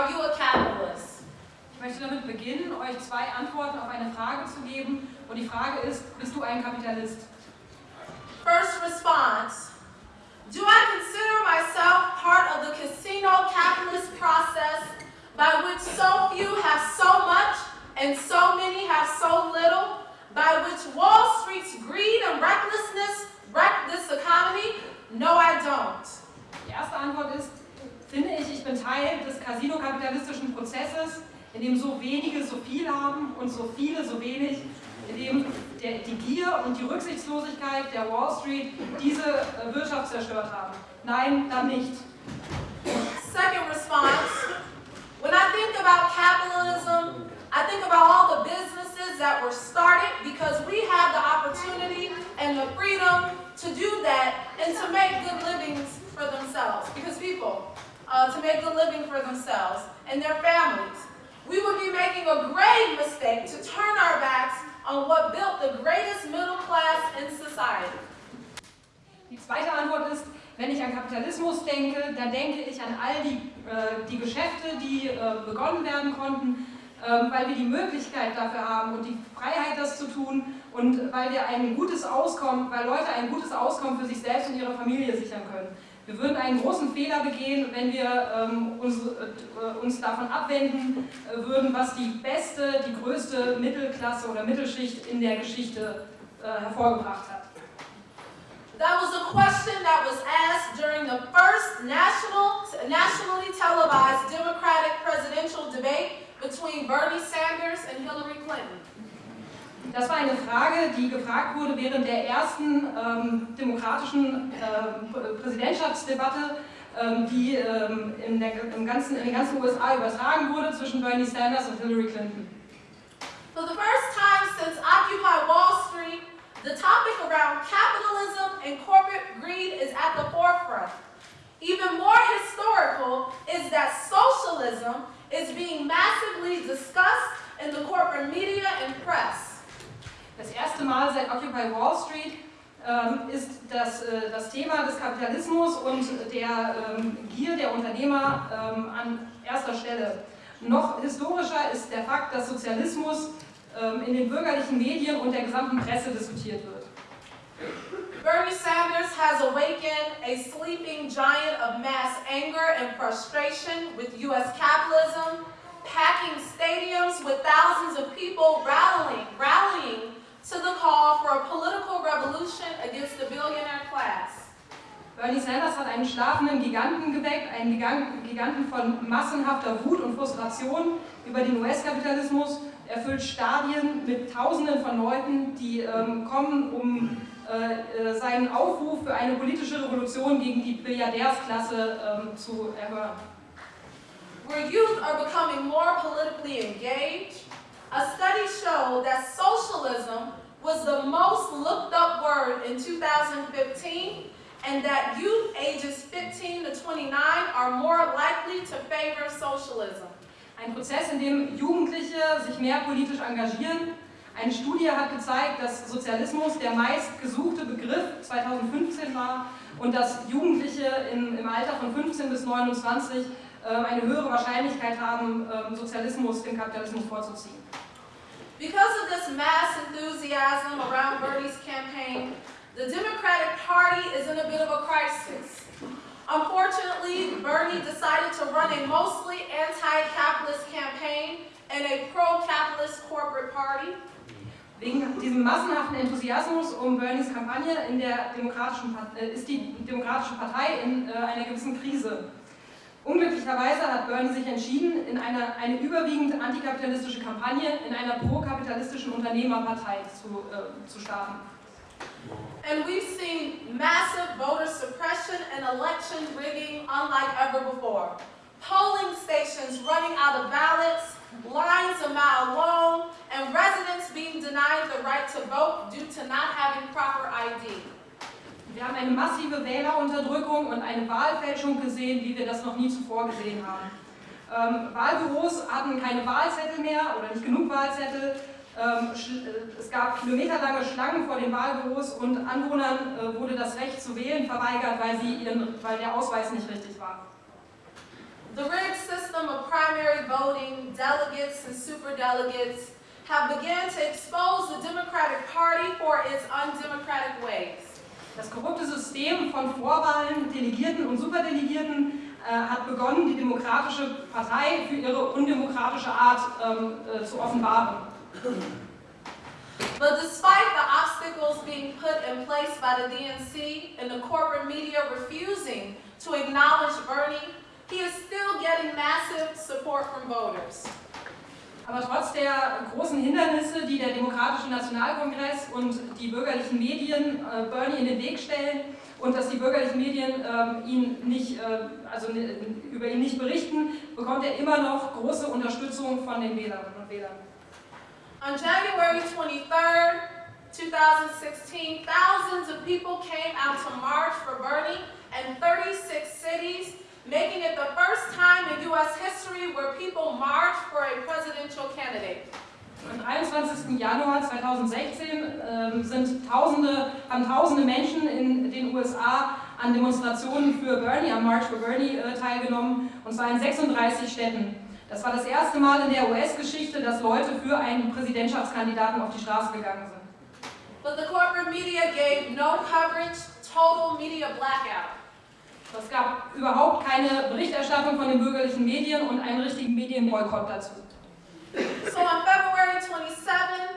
are you a capitalist? Ich möchte damit beginnen, euch zwei Antworten auf eine Frage zu geben. Und die Frage ist, bist du ein Kapitalist? First response, do I consider myself part of the casino capitalist process by which so few have so much and so many have so little, by which Wall Street's greed and recklessness wreck this economy? No, I don't. Die erste Antwort ist, finde ich, ich bin Teil des casino-kapitalistischen Prozesses, in dem so wenige so viel haben und so viele so wenig, in dem der, die Gier und die Rücksichtslosigkeit der Wall Street diese äh, Wirtschaft zerstört haben. Nein, dann nicht. Second response, when I think about capitalism, I think about all the businesses that were started because we have the opportunity and the freedom to do that and to make good livings for themselves. Because people, uh, to make a living for themselves and their families. We would be making a grave mistake to turn our backs on what built the greatest middle class in society. Die zweite Antwort ist, wenn ich an Kapitalismus denke, dann denke ich an all die, äh, die Geschäfte, die äh, begonnen werden konnten, äh, weil wir die Möglichkeit dafür haben und die Freiheit, das zu tun und weil wir ein gutes Auskommen, weil Leute ein gutes Auskommen für sich selbst und ihre Familie sichern können. Wir würden einen großen Fehler begehen, wenn wir ähm, uns, äh, uns, davon abwenden äh, würden, was die beste, die größte Mittelklasse oder Mittelschicht in der Geschichte äh, hervorgebracht hat. That was a question that was asked during the first national, nationally televised Democratic presidential debate between Bernie Sanders and Hillary Clinton. Das war eine Frage, die gefragt wurde während der ersten ähm, demokratischen äh, Präsidentschaftsdebatte, ähm, die ähm, in, der, ganzen, in den ganzen USA übertragen wurde zwischen Bernie Sanders und Hillary Clinton. For the first time since Occupy Wall Street, the topic around capitalism and corporate greed is at the forefront. Even more historical is that socialism is being massively discussed in the corporate media and press. Das erste Mal seit Occupy Wall Street ähm, ist das, äh, das Thema des Kapitalismus und der ähm, Gier der Unternehmer ähm, an erster Stelle. Noch historischer ist der Fakt, dass Sozialismus in den bürgerlichen Medien und der gesamten Presse diskutiert wird. Bernie Sanders has awakened a sleeping giant of mass anger and frustration with U.S. capitalism, packing stadiums with thousands of people rallying, rallying to the call for a political revolution against the billionaire class. Bernie Sanders hat einen schlafenden Giganten geweckt, einen Giganten von massenhafter Wut und Frustration über den US-Kapitalismus. Er füllt Stadien mit Tausenden von Leuten, die ähm, kommen, um äh, äh, seinen Aufruf für eine politische Revolution gegen die Billiardärsklasse ähm, zu erhören. Where youth are becoming more politically engaged, a study showed that socialism was the most looked up word in 2015 and that youth ages 15 to 29 are more likely to favor socialism. Ein Prozess, in dem Jugendliche sich mehr politisch engagieren. Eine Studie hat gezeigt, dass Sozialismus der meistgesuchte Begriff 2015 war und dass Jugendliche im, im Alter von 15 bis 29 äh, eine höhere Wahrscheinlichkeit haben, äh, Sozialismus dem Kapitalismus vorzuziehen. Because of this mass enthusiasm around Bernie's campaign, the Democratic Party is in a bit of a crisis. Unfortunately, Bernie decided to run a mostly anti-capitalist campaign and a pro-capitalist corporate party. Wegen diesem massenhaften Enthusiasmus um Bernies Kampagne in der Demokratischen, äh, ist die Demokratische Partei in äh, einer gewissen Krise. Unglücklicherweise hat Bernie sich entschieden, in eine, eine überwiegend antikapitalistische Kampagne in einer pro-kapitalistischen Unternehmerpartei zu, äh, zu starten. And we've seen massive voter suppression and election rigging unlike ever before. Polling stations running out of ballots, lines a mile long, and residents being denied the right to vote due to not having proper ID. Wir haben eine massive Wählerunterdrückung und eine Wahlfälschung gesehen, wie wir das noch nie zuvor gesehen haben. Ähm, Wahlbüros hatten keine Wahlzettel mehr oder nicht genug Wahlzettel. Ähm, äh, es gab kilometerlange Schlangen vor den Wahlbüros und Anwohnern äh, wurde das Recht zu wählen verweigert, weil, sie ihren, weil der Ausweis nicht richtig war. The rigged system of primary voting, delegates and superdelegates have begun to expose the Democratic Party for its undemocratic ways. Das korrupte System von Vorwahlen, Delegierten und Superdelegierten äh, hat begonnen, die Demokratische Partei für ihre undemokratische Art ähm, äh, zu offenbaren. But despite the obstacles being put in place by the DNC and the corporate media refusing to acknowledge Bernie, he is still getting massive support from voters. Aber trotz der großen Hindernisse, die der Demokratische Nationalkongress und die bürgerlichen Medien äh, Bernie in den Weg stellen und dass die bürgerlichen Medien ähm, ihn nicht, äh, also über ihn nicht berichten, bekommt er immer noch große Unterstützung von den Wählerinnen und Wählern. On January 23rd, 2016, thousands of people came out to march for Bernie in 36 cities, making it the first time in U.S. history where people marched for a presidential candidate. Am 21. Januar 2016 ähm, sind Tausende, haben Tausende Menschen in den USA an Demonstrationen für Bernie, am March for Bernie äh, teilgenommen, und zwar in 36 Städten. Das war das erste Mal in der US-Geschichte, dass Leute für einen Präsidentschaftskandidaten auf die Straße gegangen sind. But the corporate media gave no coverage, total media blackout. Es gab überhaupt keine Berichterstattung von den bürgerlichen Medien und einen richtigen Medienboykott dazu. So on February 27,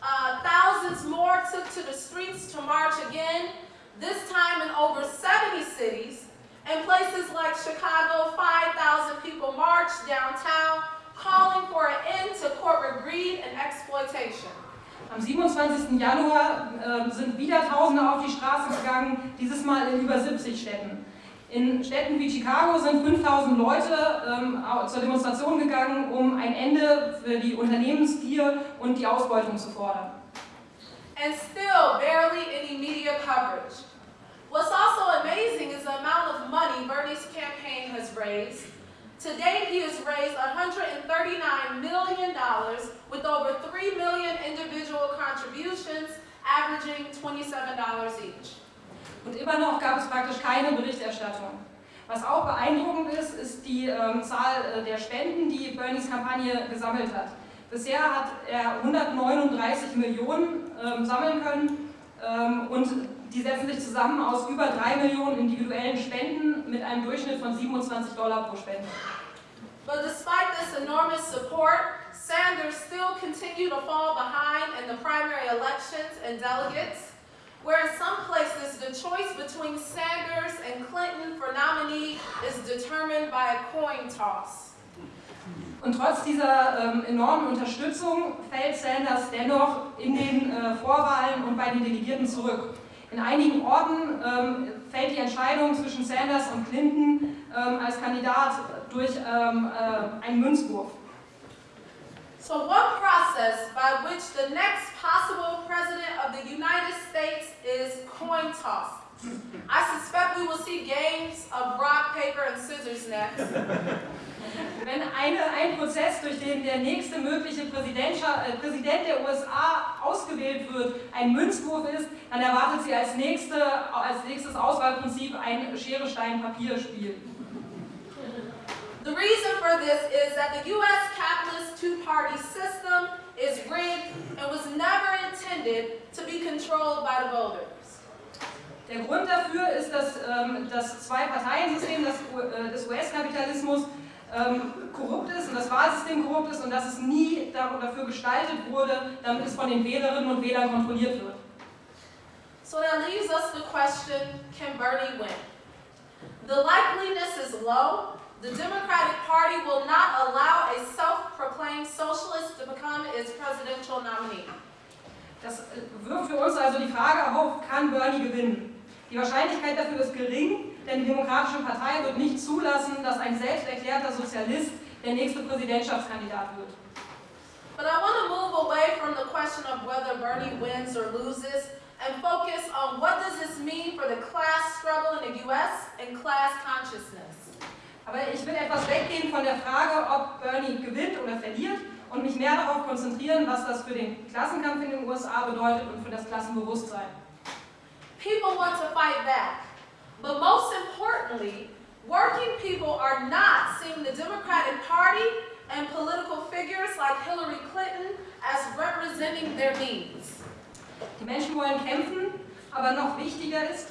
uh, thousands more took to the streets to march again, this time in over 70 cities. In places like Chicago, 5,000 people marched downtown, calling for an end to corporate greed and exploitation. Am 27. Januar äh, sind wieder Tausende auf die Straße gegangen, dieses Mal in über 70 Städten. In Städten wie Chicago sind 5000 Leute ähm, zur Demonstration gegangen, um ein Ende für die Unternehmensgier und die Ausbeutung zu fordern. And still barely any media coverage. What's also amazing is the amount of money Bernie's campaign has raised. To date, he has raised $139 million with over 3 million individual contributions, averaging $27 each. Und immer noch gab es praktisch keine Berichterstattung. Was auch beeindruckend ist, ist die ähm, Zahl äh, der Spenden, die Bernies Kampagne gesammelt hat. Bisher hat er 139 Millionen ähm, sammeln können ähm, und die setzen sich zusammen aus über 3 Millionen individuellen Spenden mit einem Durchschnitt von 27 Dollar pro Spende. But despite this enormous support, Sanders still continued to fall behind in the primary elections and delegates, where in some places the choice between Sanders and Clinton for nominee is determined by a coin toss. Und trotz dieser ähm, enormen Unterstützung fällt Sanders dennoch in den äh, Vorwahlen und bei den Delegierten zurück. In einigen Orten ähm, fällt die Entscheidung zwischen Sanders und Clinton ähm, als Kandidat durch ähm, äh, einen Münzwurf. So one process by which the next possible president of the United States is coin toss. I suspect we will see games of rock, paper, and scissors next. Wenn eine, ein Prozess, durch den der nächste mögliche äh, Präsident der USA ausgewählt wird, ein Münzwurf ist, dann erwartet sie als, nächste, als nächstes Auswahlprinzip ein Schere-Stein-Papier-Spiel. The reason for this is that the U.S. capitalist two-party system is rigged and was never intended to be controlled by the voters. Der Grund dafür ist, dass ähm, das Zwei-Parteien-System des, äh, des US-Kapitalismus ähm, korrupt ist und das Wahlsystem korrupt ist und dass es nie dafür gestaltet wurde, damit es von den Wählerinnen und Wählern kontrolliert wird. So that leaves us the question, can Bernie win? The likeliness is low. The Democratic Party will not allow a self-proclaimed socialist to become its presidential nominee. Das äh, wirft für uns also die Frage auf, kann Bernie gewinnen? Die Wahrscheinlichkeit dafür ist gering, denn die Demokratische Partei wird nicht zulassen, dass ein selbsterklärter Sozialist der nächste Präsidentschaftskandidat wird. But I want to move away from the question of whether Bernie wins or loses and focus on what does this mean for the class struggle in the US and class consciousness. Aber ich will etwas weggehen von der Frage, ob Bernie gewinnt oder verliert und mich mehr darauf konzentrieren, was das für den Klassenkampf in den USA bedeutet und für das Klassenbewusstsein. People want to fight back. But most importantly, working people are not seeing the Democratic Party and political figures like Hillary Clinton as representing their needs. Die Menschen wollen kämpfen, aber noch wichtiger ist,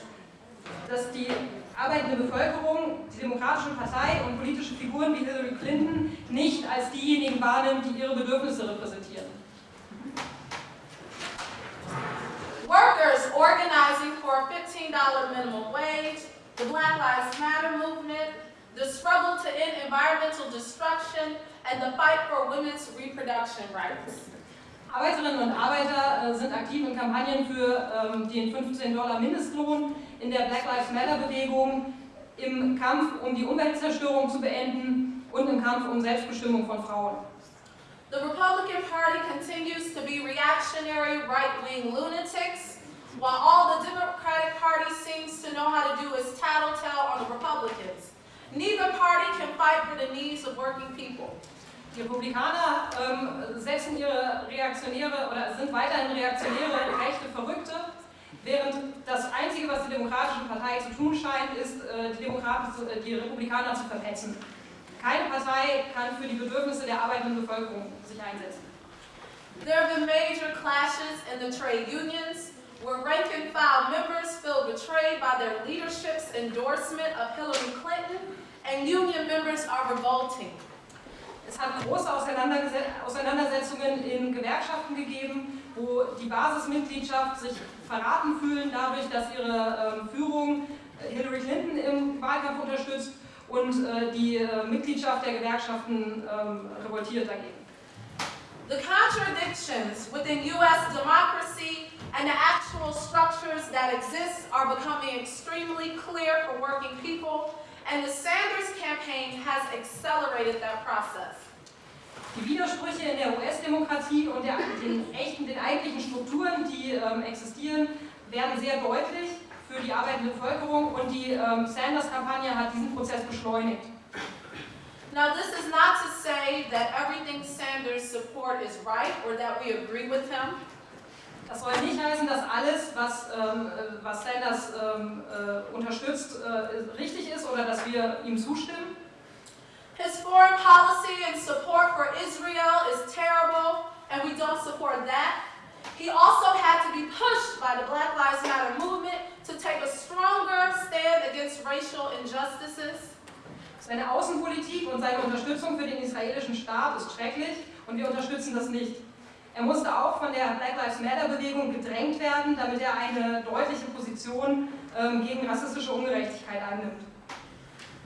dass die arbeitende Bevölkerung die Demokratische Partei und politische Figuren wie Hillary Clinton nicht als diejenigen wahrnimmt, die ihre Bedürfnisse repräsentieren. For a $15 minimum wage, the Black Lives Matter movement, the struggle to end environmental destruction, and the fight for women's reproduction rights. Arbeiterinnen und Arbeiter äh, sind aktiv in Kampagnen für ähm, den 15 Dollar Mindestlohn, in der Black Lives Matter Bewegung, im Kampf um die Umweltzerstörung zu beenden und im Kampf um Selbstbestimmung von Frauen. The Republican Party continues to be reactionary right-wing lunatics, while all the Democratic Party seems to know how to do is tattletale on the Republicans. Neither party can fight for the needs of working people. Die Republikaner ähm, setzen ihre reaktionäre oder sind weiterhin reaktionäre rechte Verrückte, während das Einzige, was die Demokratische Partei zu tun scheint, ist, äh, die, Demokraten, zu- äh, die Republikaner zu verpetzen. Keine Partei kann für die Bedürfnisse der arbeitenden Bevölkerung sich einsetzen. There have been major clashes in the trade unions, where rank and file members feel betrayed by their leadership's endorsement of Hillary Clinton, and union members are revolting. Es hat große Auseinandersetzungen in Gewerkschaften gegeben, wo die Basismitgliedschaft sich verraten fühlen dadurch, dass ihre ähm, Führung äh, Hillary Clinton im Wahlkampf unterstützt und äh, die äh, Mitgliedschaft der Gewerkschaften ähm, revoltiert dagegen. The contradictions within U.S. democracy and the actual structures that exist are becoming extremely clear for working people, and the Sanders campaign has accelerated that process. Die Widersprüche in der US-Demokratie und der, den, echten, den eigentlichen Strukturen, die ähm, existieren, werden sehr deutlich für die arbeitende Bevölkerung und die ähm, Sanders-Kampagne hat diesen Prozess beschleunigt. Now, this is not to say that everything Sanders support is right or that we agree with him. Das soll nicht heißen, dass alles, was, ähm, äh, was Sanders ähm, äh, unterstützt, äh, richtig ist oder dass wir ihm zustimmen. His foreign policy and support for Israel is terrible, and we don't support that. He also had to be pushed by the Black Lives Matter movement to take a stronger stand against racial injustices. Seine Außenpolitik und seine Unterstützung für den israelischen Staat ist schrecklich und wir unterstützen das nicht. Er musste auch von der Black Lives Matter Bewegung gedrängt werden, damit er eine deutliche Position ähm, gegen rassistische Ungerechtigkeit einnimmt.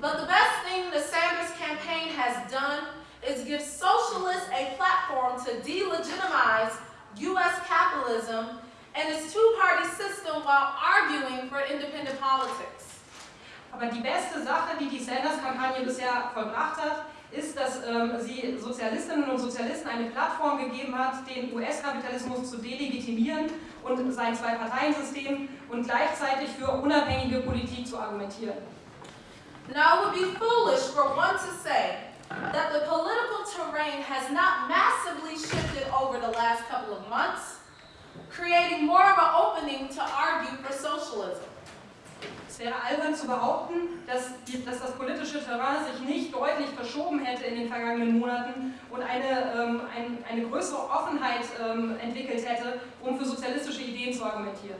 But the best thing the Sanders campaign has done is give socialists a platform to delegitimize U.S. capitalism and its two-party system while arguing for independent politics. Aber die beste Sache, die die Sanders-Kampagne bisher vollbracht hat, ist, dass ähm, sie Sozialistinnen und Sozialisten eine Plattform gegeben hat, den US-Kapitalismus zu delegitimieren und sein Zwei-Parteien-System und gleichzeitig für unabhängige Politik zu argumentieren. Now, it would be foolish for one to say that the political terrain has not massively shifted over the last couple of months, creating more of an opening to argue for socialism. Es wäre albern zu behaupten, dass, die, dass das politische Terrain sich nicht deutlich verschoben hätte in den vergangenen Monaten und eine, ähm, ein, eine größere Offenheit ähm, entwickelt hätte, um für sozialistische Ideen zu argumentieren.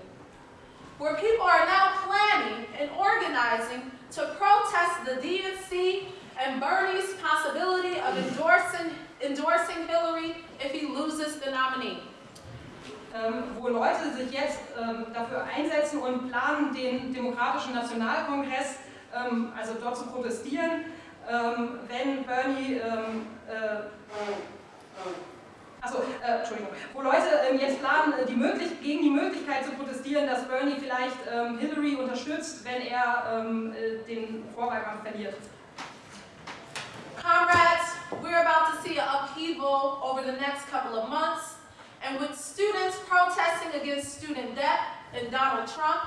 where people are now planning and organizing to protest the DNC and Bernie's possibility of endorsing, endorsing Hillary if he loses the nominee. Ähm, wo Leute sich jetzt ähm, dafür einsetzen und planen, den Demokratischen Nationalkongress, ähm, also dort zu protestieren, wenn Bernie, äh, Entschuldigung, wo Leute jetzt planen, die möglich gegen die Möglichkeit zu protestieren, dass Bernie vielleicht Hillary unterstützt, wenn er den Vorwahlkampf verliert. Comrades, we're about to see an upheaval over the next couple of months, and with students protesting against student debt and Donald Trump,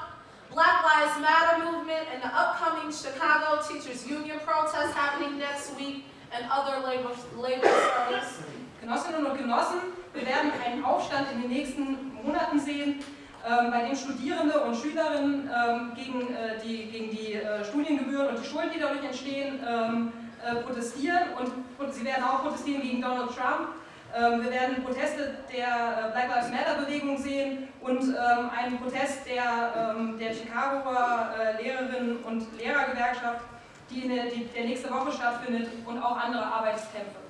Black Lives Matter movement and the upcoming Chicago Teachers Union protest happening next week, and other labor, labor struggles. Genossinnen und Genossen, wir werden einen Aufstand in den nächsten Monaten sehen, ähm, bei dem Studierende und Schülerinnen ähm, gegen, äh, die, gegen die äh, Studiengebühren und die Schulden, die dadurch entstehen, ähm, äh, protestieren und sie werden auch protestieren gegen Donald Trump. Ähm, wir werden Proteste der äh, Black Lives Matter Bewegung sehen und ähm, einen Protest der, ähm, der Chicagoer äh, Lehrerinnen und Lehrergewerkschaft, die, in der, die der nächste Woche stattfindet und auch andere Arbeitskämpfe.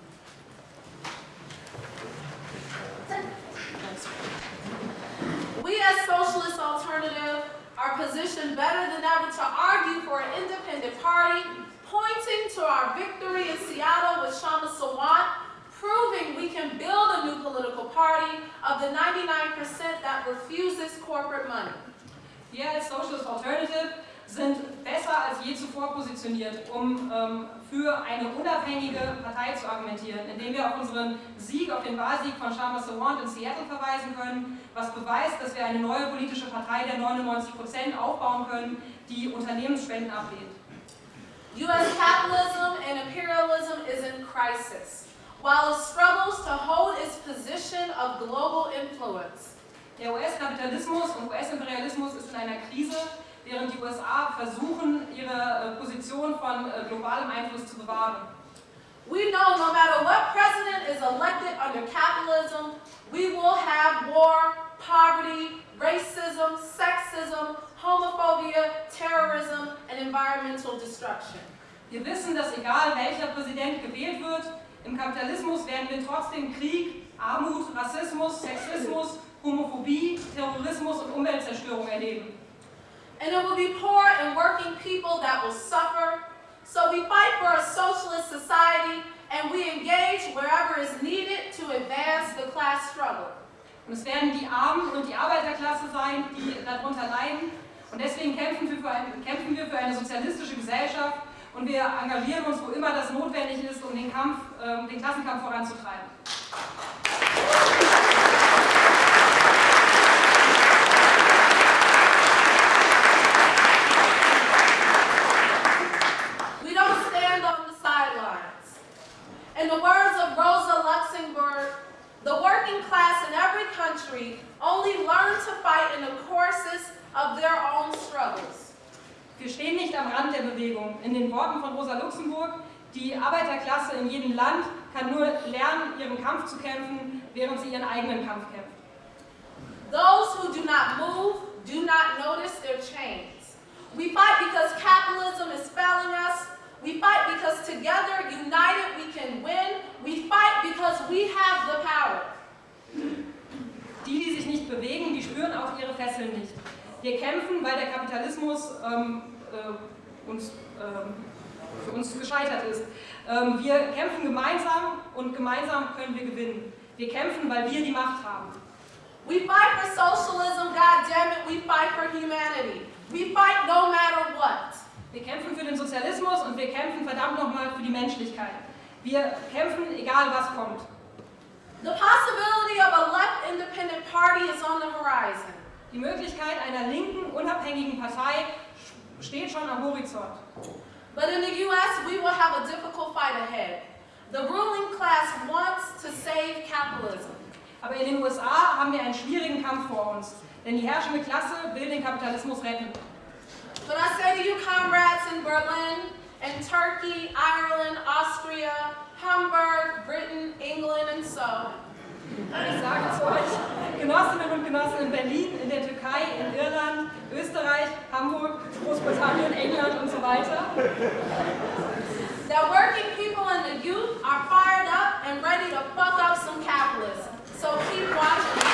We as Socialist Alternative are positioned better than ever to argue for an independent party, pointing to our victory in Seattle with Shama Sawant proving we can build a new political party of the 99% that refuses corporate money. Wir als Socialist Alternative sind besser als je zuvor positioniert, um ähm, für eine unabhängige Partei zu argumentieren, indem wir auf unseren Sieg, auf den Wahlsieg von Shama Sawant in Seattle verweisen können, was beweist, dass wir eine neue politische Partei der 99% aufbauen können, die Unternehmensspenden ablehnt. U.S. capitalism and imperialism is in crisis. While it struggles to hold its position of global influence. Der US-Kapitalismus und US-Imperialismus ist in einer Krise, während die USA versuchen, ihre äh, Position von äh, globalem Einfluss zu bewahren. We know no matter what president is elected under capitalism, we will have war, poverty, racism, sexism, homophobia, terrorism, and environmental destruction. Wir wissen, dass egal welcher Präsident gewählt wird, Im Kapitalismus werden wir trotzdem Krieg, Armut, Rassismus, Sexismus, Homophobie, Terrorismus und Umweltzerstörung erleben. And it will be poor and working people that will suffer. So we fight for a socialist society and we engage wherever is needed to advance the class struggle. Und es werden die Armen und die Arbeiterklasse sein, die darunter leiden. Und deswegen kämpfen wir für, ein, kämpfen wir für eine sozialistische Gesellschaft, und wir engagieren uns, wo immer das notwendig ist, um den, Kampf, äh, den Klassenkampf voranzutreiben. We don't stand on the sidelines. In the words of Rosa Luxemburg, the working class in every country only learn to fight in the courses of their own struggles. Wir stehen nicht am Rand der Bewegung. In den Worten von Rosa Luxemburg, die Arbeiterklasse in jedem Land kann nur lernen, ihren Kampf zu kämpfen, während sie ihren eigenen Kampf kämpft. Those who do not move do not notice their chains. We fight because capitalism is failing us. We fight because together, united, we can win. We fight because we have the power. Die, die sich nicht bewegen, die spüren auch ihre Fesseln nicht. Wir kämpfen, weil der Kapitalismus ähm, äh, uns, ähm, für uns gescheitert ist. Ähm, wir kämpfen gemeinsam und gemeinsam können wir gewinnen. Wir kämpfen, weil wir die Macht haben. We fight for socialism, God damn it, we fight for humanity. We fight no matter what. Wir kämpfen für den Sozialismus und wir kämpfen verdammt nochmal für die Menschlichkeit. Wir kämpfen, egal was kommt. The possibility of a left independent party is on the horizon. Die Möglichkeit einer linken, unabhängigen Partei steht schon am Horizont. But in the US, we will have a difficult fight ahead. The ruling class wants to save capitalism. Aber in den USA haben wir einen schwierigen Kampf vor uns, denn die herrschende Klasse will den Kapitalismus retten. But I say to you comrades in Berlin, in Turkey, Ireland, Austria, Hamburg, Britain, England, and so, ich sage zu euch, Genossinnen und Genossen in Berlin, in der Türkei, in Irland, Österreich, Hamburg, Großbritannien, England und so weiter. That working people youth are fired up and ready to fuck up some capitalists. So keep watching.